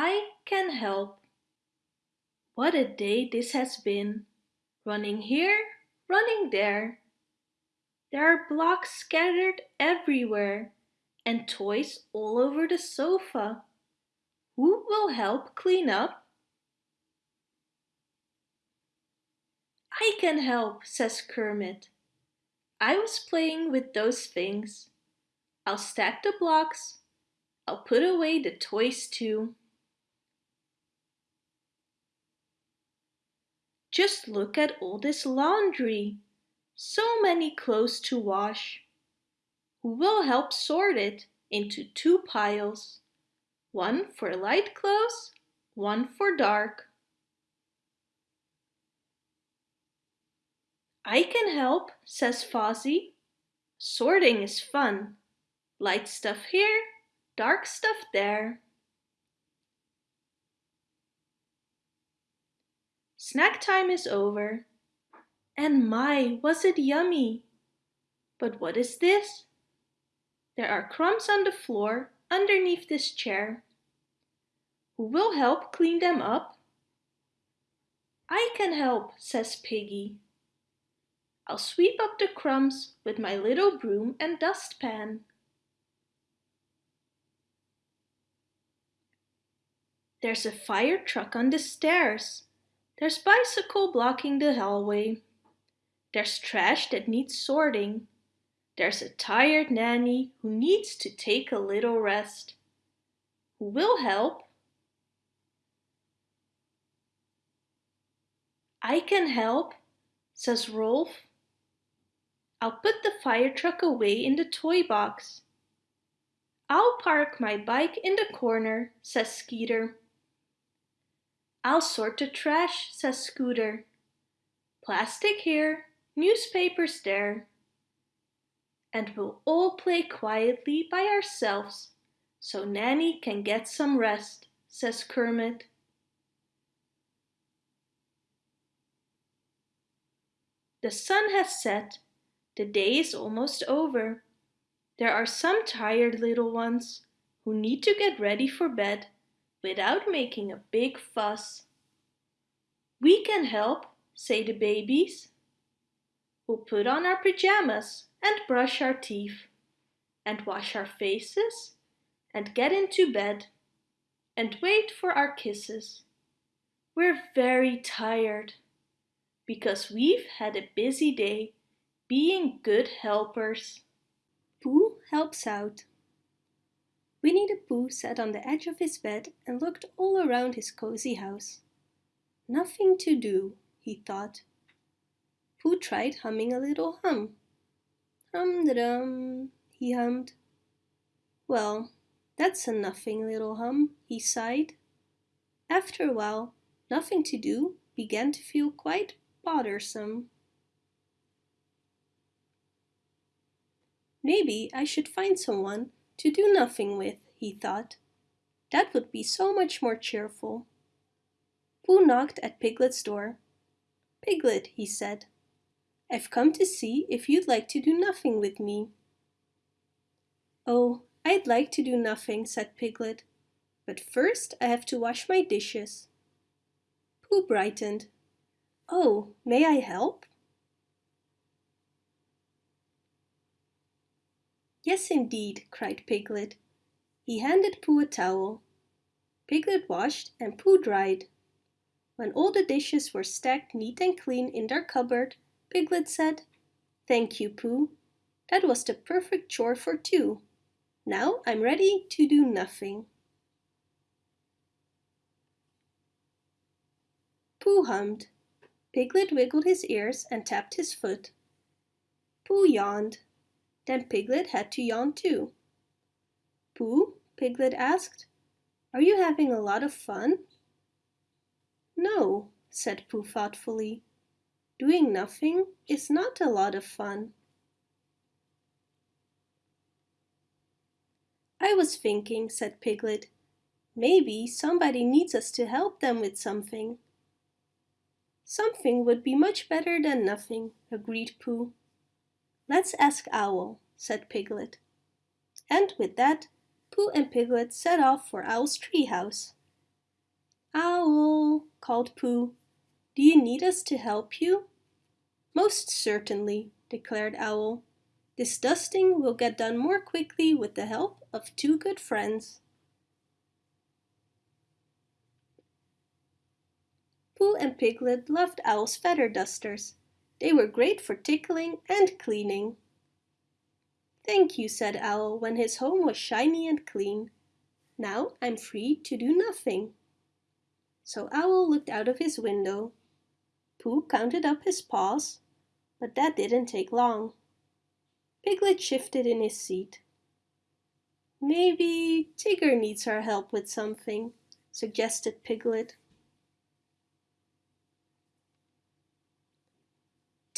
I can help. What a day this has been. Running here, running there. There are blocks scattered everywhere and toys all over the sofa. Who will help clean up? I can help, says Kermit. I was playing with those things. I'll stack the blocks. I'll put away the toys too. Just look at all this laundry. So many clothes to wash. Who will help sort it into two piles? One for light clothes, one for dark. I can help, says Fozzie. Sorting is fun. Light stuff here, dark stuff there. Snack time is over. And my, was it yummy! But what is this? There are crumbs on the floor underneath this chair. Who will help clean them up? I can help, says Piggy. I'll sweep up the crumbs with my little broom and dustpan. There's a fire truck on the stairs. There's bicycle blocking the hallway. There's trash that needs sorting. There's a tired nanny who needs to take a little rest. Who will help? I can help, says Rowlf. I'll put the fire truck away in the toy box. I'll park my bike in the corner, says Skeeter. I'll sort the trash, says Scooter. Plastic here, newspapers there. And we'll all play quietly by ourselves so Nanny can get some rest, says Kermit. The sun has set. The day is almost over. There are some tired little ones who need to get ready for bed without making a big fuss. We can help, say the babies. We'll put on our pajamas and brush our teeth and wash our faces and get into bed and wait for our kisses. We're very tired because we've had a busy day being good helpers. Pooh helps out. Winnie the Pooh sat on the edge of his bed and looked all around his cozy house. Nothing to do, he thought. Pooh tried humming a little hum. Hum-da-dum, he hummed. Well, that's a nothing little hum, he sighed. After a while, nothing to do began to feel quite bothersome. Maybe I should find someone to do nothing with, he thought. That would be so much more cheerful. Pooh knocked at Piglet's door. Piglet, he said, I've come to see if you'd like to do nothing with me. Oh, I'd like to do nothing, said Piglet, but first I have to wash my dishes. Pooh brightened. Oh, may I help? Yes, indeed, cried Piglet. He handed Pooh a towel. Piglet washed and Pooh dried. When all the dishes were stacked neat and clean in their cupboard, Piglet said, Thank you, Pooh. That was the perfect chore for two. Now I'm ready to do nothing. Pooh hummed. Piglet wiggled his ears and tapped his foot. Pooh yawned. Then Piglet had to yawn too. Pooh, Piglet asked, are you having a lot of fun? No, said Pooh thoughtfully. Doing nothing is not a lot of fun. I was thinking, said Piglet, maybe somebody needs us to help them with something. Something would be much better than nothing, agreed Pooh. Let's ask Owl, said Piglet. And with that, Pooh and Piglet set off for Owl's treehouse. Owl, called Pooh, do you need us to help you? Most certainly, declared Owl. This dusting will get done more quickly with the help of two good friends. Pooh and Piglet loved Owl's feather dusters. They were great for tickling and cleaning. Thank you, said Owl when his home was shiny and clean. Now I'm free to do nothing. So Owl looked out of his window. Pooh counted up his paws, but that didn't take long. Piglet shifted in his seat. Maybe Tigger needs our help with something, suggested Piglet.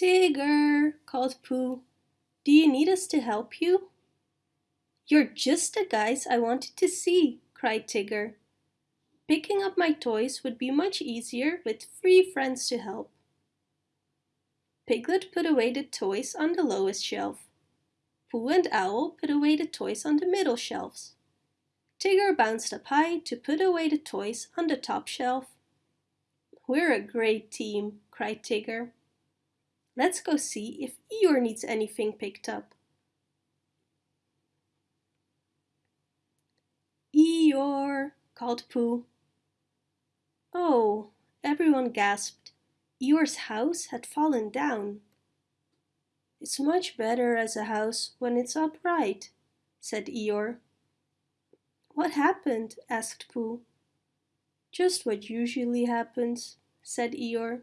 Tigger, called Pooh, do you need us to help you? You're just the guys I wanted to see, cried Tigger. Picking up my toys would be much easier with three friends to help. Piglet put away the toys on the lowest shelf. Pooh and Owl put away the toys on the middle shelves. Tigger bounced up high to put away the toys on the top shelf. We're a great team, cried Tigger. Let's go see if Eeyore needs anything picked up. Eeyore, called Pooh. Oh, everyone gasped. Eeyore's house had fallen down. It's much better as a house when it's upright, said Eeyore. What happened? asked Pooh. Just what usually happens, said Eeyore.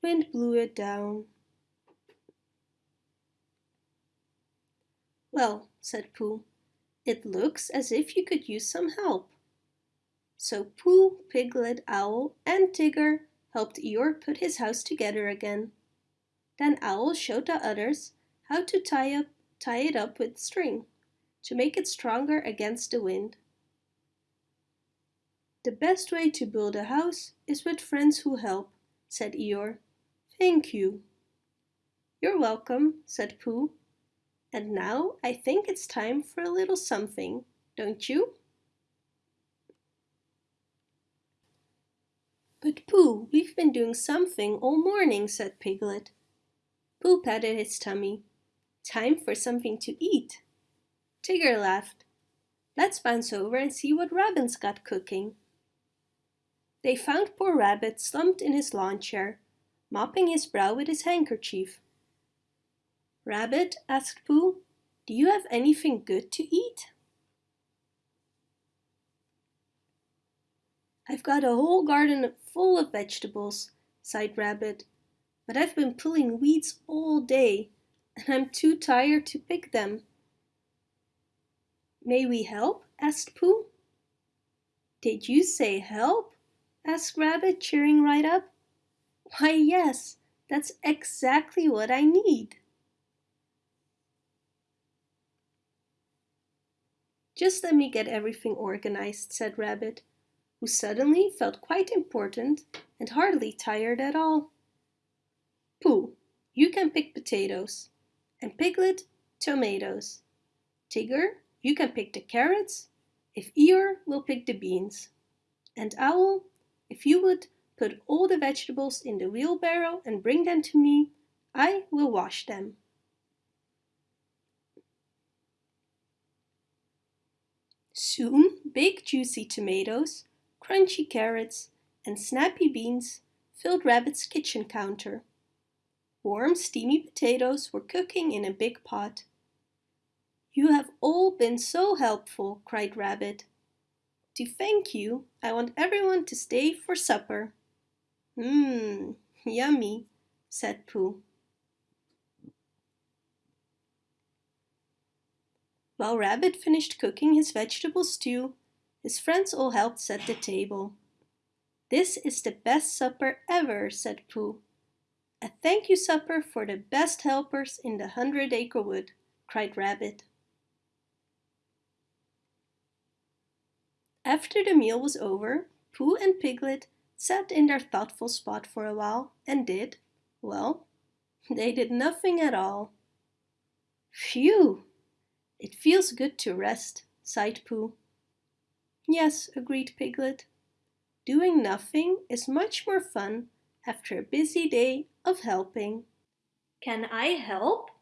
Wind blew it down. Well, said Pooh, it looks as if you could use some help. So Pooh, Piglet, Owl and Tigger helped Eeyore put his house together again. Then Owl showed the others how to tie, up, tie it up with string to make it stronger against the wind. The best way to build a house is with friends who help, said Eeyore. Thank you. You're welcome, said Pooh. And now I think it's time for a little something, don't you? But Pooh, we've been doing something all morning, said Piglet. Pooh patted his tummy. Time for something to eat. Tigger laughed. Let's bounce over and see what Rabbit's got cooking. They found poor Rabbit slumped in his lawn chair, mopping his brow with his handkerchief. Rabbit, asked Pooh, do you have anything good to eat? I've got a whole garden full of vegetables, sighed Rabbit but I've been pulling weeds all day and I'm too tired to pick them. May we help? asked Pooh. Did you say help? asked Rabbit, cheering right up. Why yes, that's exactly what I need. Just let me get everything organized, said Rabbit, who suddenly felt quite important and hardly tired at all. Pooh, you can pick potatoes. And Piglet, tomatoes. Tigger, you can pick the carrots. If Eeyore will pick the beans. And Owl, if you would put all the vegetables in the wheelbarrow and bring them to me, I will wash them. Soon, big juicy tomatoes, crunchy carrots, and snappy beans filled Rabbit's kitchen counter. Warm, steamy potatoes were cooking in a big pot. You have all been so helpful, cried Rabbit. To thank you, I want everyone to stay for supper. Mmm, yummy, said Pooh. While Rabbit finished cooking his vegetable stew, his friends all helped set the table. This is the best supper ever, said Pooh. A thank you supper for the best helpers in the Hundred Acre Wood, cried Rabbit. After the meal was over, Pooh and Piglet sat in their thoughtful spot for a while and did, well, they did nothing at all. Phew! It feels good to rest, sighed Pooh. Yes, agreed Piglet. Doing nothing is much more fun after a busy day of helping. Can I help?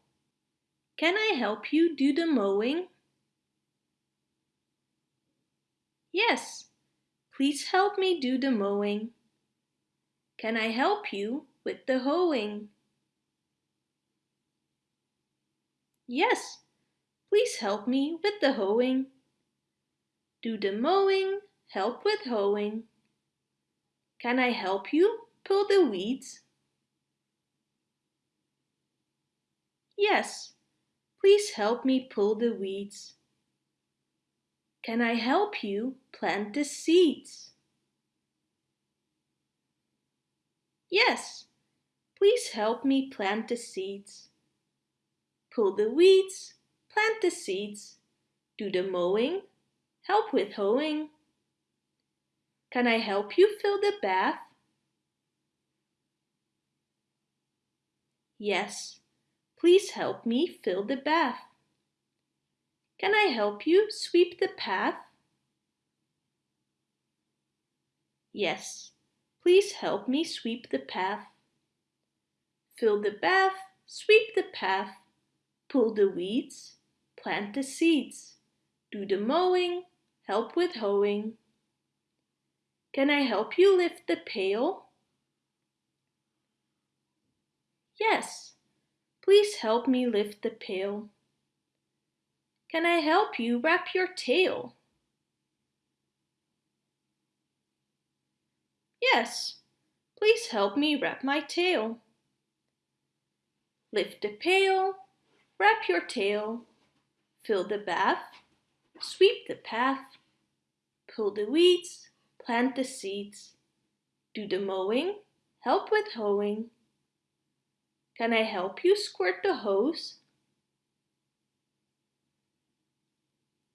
Can I help you do the mowing? Yes, please help me do the mowing. Can I help you with the hoeing? Yes, please help me with the hoeing. Do the mowing, help with hoeing. Can I help you pull the weeds? Yes, please help me pull the weeds. Can I help you plant the seeds? Yes, please help me plant the seeds. Pull the weeds, plant the seeds, do the mowing, help with hoeing. Can I help you fill the bath? Yes, please help me fill the bath. Can I help you sweep the path? Yes, please help me sweep the path. Fill the bath, sweep the path, pull the weeds, plant the seeds, do the mowing, help with hoeing. Can I help you lift the pail? Yes, please help me lift the pail. Can I help you wrap your tail? Yes, please help me wrap my tail. Lift the pail, wrap your tail, fill the bath, sweep the path, pull the weeds, plant the seeds, do the mowing, help with hoeing. Can I help you squirt the hose?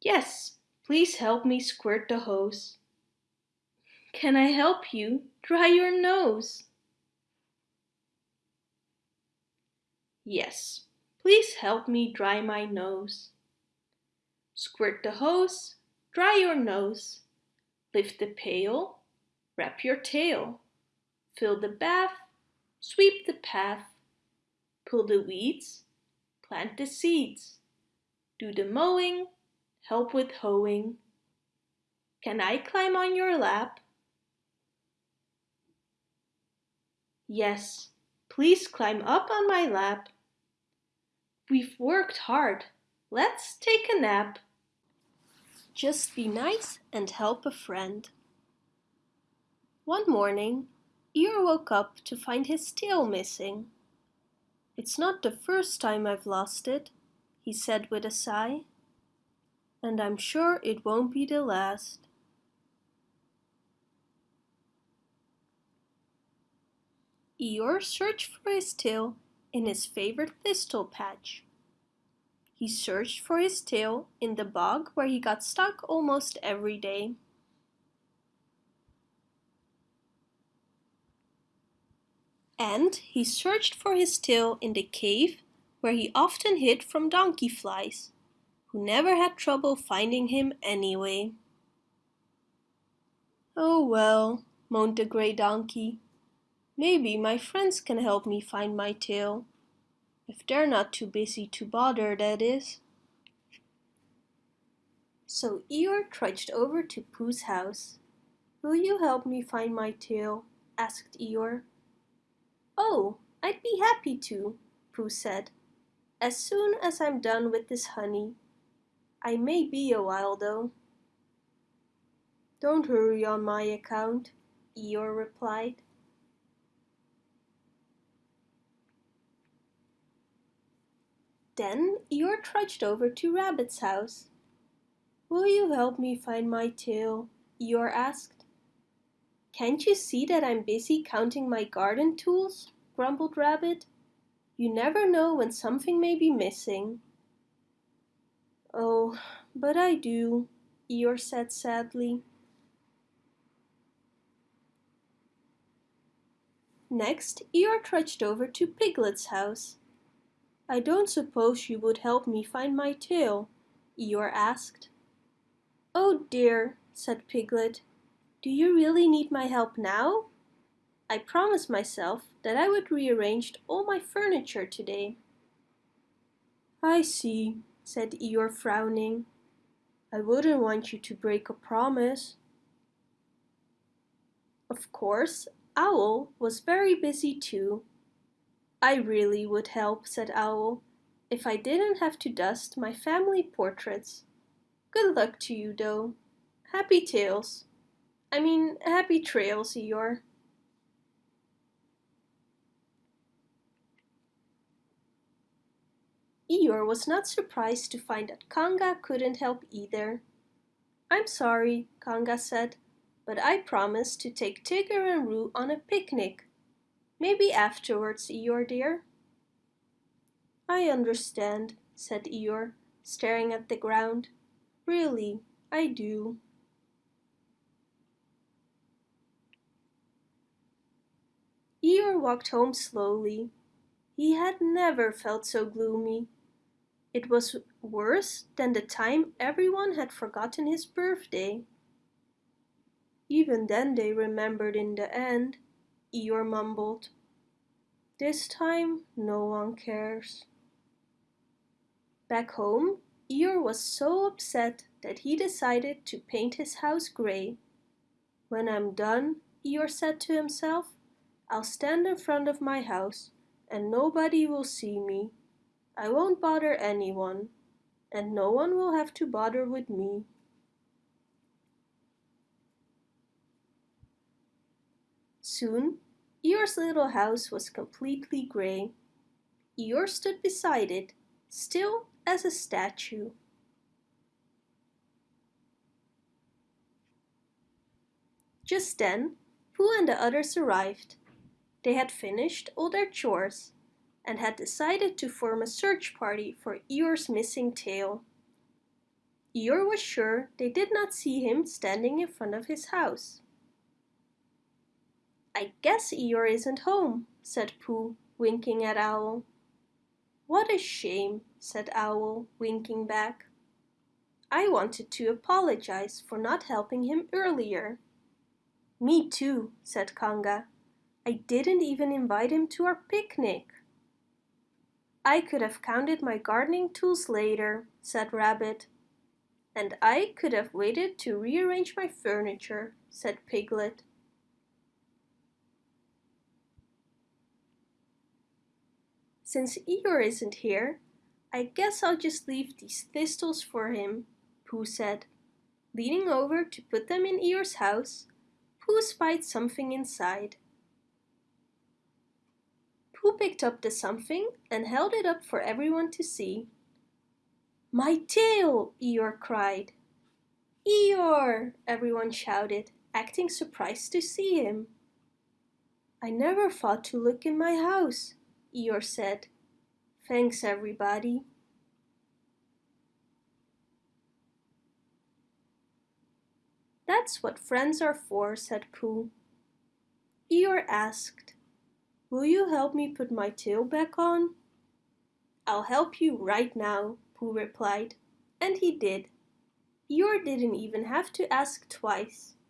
Yes, please help me squirt the hose. Can I help you dry your nose? Yes, please help me dry my nose. Squirt the hose, dry your nose. Lift the pail, wrap your tail. Fill the bath, sweep the path. Pull the weeds, plant the seeds. Do the mowing, help with hoeing. Can I climb on your lap? Yes, please climb up on my lap. We've worked hard. Let's take a nap. Just be nice and help a friend. One morning, Eeyore woke up to find his tail missing. It's not the first time I've lost it, he said with a sigh and I'm sure it won't be the last. Eeyore searched for his tail in his favorite thistle patch. He searched for his tail in the bog where he got stuck almost every day. And he searched for his tail in the cave where he often hid from donkey flies who never had trouble finding him anyway. Oh well, moaned the grey donkey. Maybe my friends can help me find my tail. If they're not too busy to bother, that is. So Eeyore trudged over to Pooh's house. Will you help me find my tail? asked Eeyore. Oh, I'd be happy to, Pooh said, as soon as I'm done with this honey. I may be a while though. Don't hurry on my account, Eeyore replied. Then Eeyore trudged over to Rabbit's house. Will you help me find my tail? Eeyore asked. Can't you see that I'm busy counting my garden tools? grumbled Rabbit. You never know when something may be missing. Oh, but I do, Eeyore said sadly. Next, Eeyore trudged over to Piglet's house. I don't suppose you would help me find my tail, Eeyore asked. Oh dear, said Piglet. Do you really need my help now? I promised myself that I would rearrange all my furniture today. I see, said Eeyore frowning. I wouldn't want you to break a promise. Of course, Owl was very busy too. I really would help, said Owl, if I didn't have to dust my family portraits. Good luck to you, though. Happy tails. I mean, happy trails, Eeyore. Eeyore was not surprised to find that Kanga couldn't help either. I'm sorry, Kanga said, but I promised to take Tigger and Roo on a picnic. Maybe afterwards, Eeyore dear. I understand, said Eeyore, staring at the ground. Really, I do. Eeyore walked home slowly. He had never felt so gloomy. It was worse than the time everyone had forgotten his birthday. Even then they remembered in the end, Eeyore mumbled. This time no one cares. Back home, Eeyore was so upset that he decided to paint his house grey. When I'm done, Eeyore said to himself, I'll stand in front of my house and nobody will see me I won't bother anyone, and no one will have to bother with me. Soon, Eeyore's little house was completely grey. Eeyore stood beside it, still as a statue. Just then, Pooh and the others arrived. They had finished all their chores and had decided to form a search party for Eeyore's missing tail. Eeyore was sure they did not see him standing in front of his house. I guess Eeyore isn't home, said Pooh, winking at Owl. What a shame, said Owl, winking back. I wanted to apologize for not helping him earlier. Me too, said Kanga. I didn't even invite him to our picnic. I could have counted my gardening tools later, said Rabbit. And I could have waited to rearrange my furniture, said Piglet. Since Eeyore isn't here, I guess I'll just leave these thistles for him, Pooh said. Leaning over to put them in Eeyore's house, Pooh spied something inside. Pooh picked up the something and held it up for everyone to see. My tail! Eeyore cried. Eeyore! everyone shouted, acting surprised to see him. I never thought to look in my house, Eeyore said. Thanks everybody. That's what friends are for, said Pooh. Eeyore asked, Will you help me put my tail back on? I'll help you right now, Pooh replied. And he did. Eeyore didn't even have to ask twice.